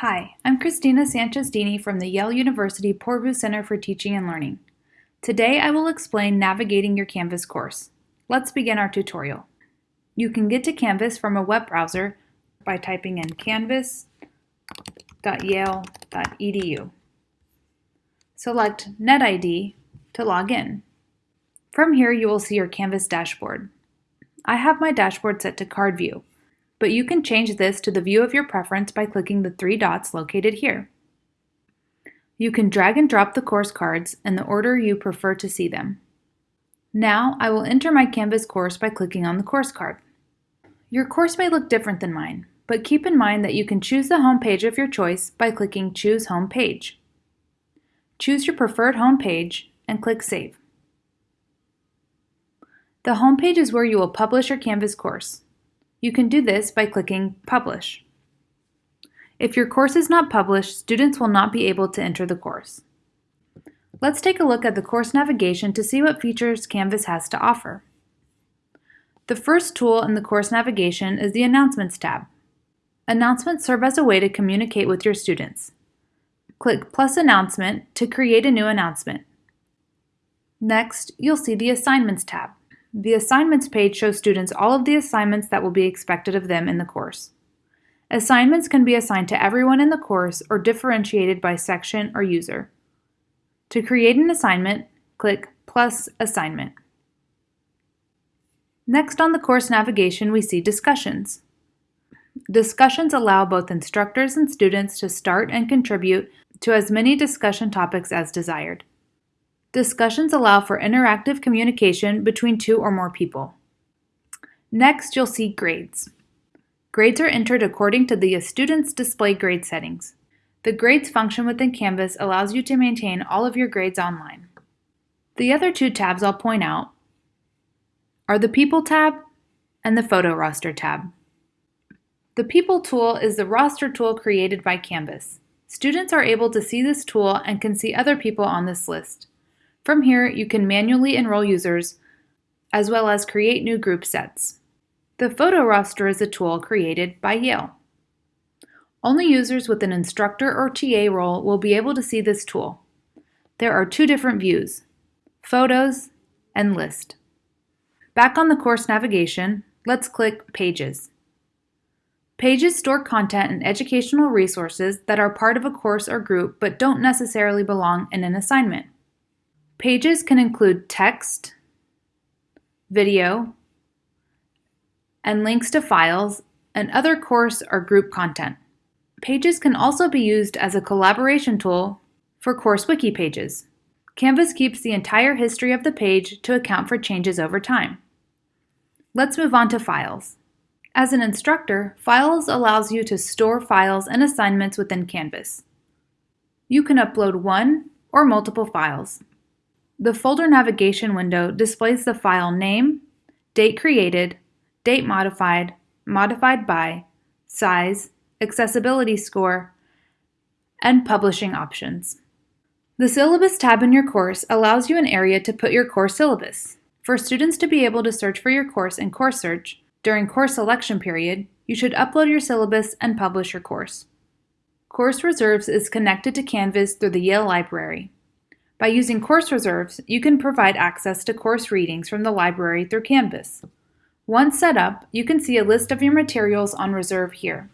Hi, I'm Christina Sanchez-Dini from the Yale University Poorvu Center for Teaching and Learning. Today I will explain navigating your Canvas course. Let's begin our tutorial. You can get to Canvas from a web browser by typing in canvas.yale.edu. Select NetID to log in. From here you will see your Canvas dashboard. I have my dashboard set to card view but you can change this to the view of your preference by clicking the three dots located here. You can drag and drop the course cards in the order you prefer to see them. Now I will enter my Canvas course by clicking on the course card. Your course may look different than mine, but keep in mind that you can choose the home page of your choice by clicking Choose Home Page. Choose your preferred home page and click Save. The home page is where you will publish your Canvas course. You can do this by clicking Publish. If your course is not published, students will not be able to enter the course. Let's take a look at the course navigation to see what features Canvas has to offer. The first tool in the course navigation is the Announcements tab. Announcements serve as a way to communicate with your students. Click plus announcement to create a new announcement. Next, you'll see the Assignments tab. The assignments page shows students all of the assignments that will be expected of them in the course. Assignments can be assigned to everyone in the course or differentiated by section or user. To create an assignment, click plus assignment. Next on the course navigation, we see discussions. Discussions allow both instructors and students to start and contribute to as many discussion topics as desired. Discussions allow for interactive communication between two or more people. Next, you'll see grades. Grades are entered according to the student's display grade settings. The grades function within Canvas allows you to maintain all of your grades online. The other two tabs I'll point out are the People tab and the Photo Roster tab. The People tool is the roster tool created by Canvas. Students are able to see this tool and can see other people on this list. From here, you can manually enroll users as well as create new group sets. The photo roster is a tool created by Yale. Only users with an instructor or TA role will be able to see this tool. There are two different views, Photos and List. Back on the course navigation, let's click Pages. Pages store content and educational resources that are part of a course or group but don't necessarily belong in an assignment. Pages can include text, video, and links to files and other course or group content. Pages can also be used as a collaboration tool for course wiki pages. Canvas keeps the entire history of the page to account for changes over time. Let's move on to files. As an instructor, Files allows you to store files and assignments within Canvas. You can upload one or multiple files. The folder navigation window displays the file name, date created, date modified, modified by, size, accessibility score, and publishing options. The Syllabus tab in your course allows you an area to put your course syllabus. For students to be able to search for your course in Course Search during course selection period, you should upload your syllabus and publish your course. Course Reserves is connected to Canvas through the Yale Library. By using course reserves, you can provide access to course readings from the library through Canvas. Once set up, you can see a list of your materials on reserve here.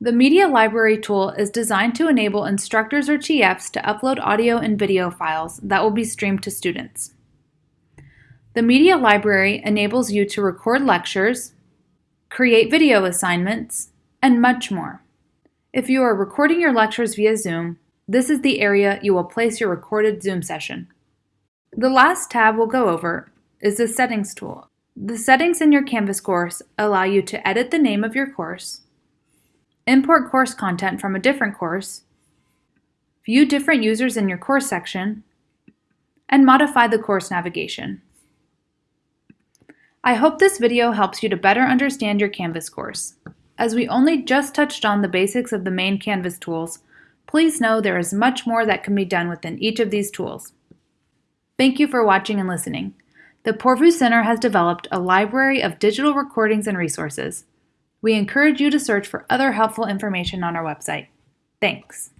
The Media Library tool is designed to enable instructors or TFs to upload audio and video files that will be streamed to students. The Media Library enables you to record lectures, create video assignments, and much more. If you are recording your lectures via Zoom, this is the area you will place your recorded Zoom session. The last tab we'll go over is the Settings tool. The settings in your Canvas course allow you to edit the name of your course, import course content from a different course, view different users in your course section, and modify the course navigation. I hope this video helps you to better understand your Canvas course. As we only just touched on the basics of the main Canvas tools, Please know there is much more that can be done within each of these tools. Thank you for watching and listening. The Poorvu Center has developed a library of digital recordings and resources. We encourage you to search for other helpful information on our website. Thanks.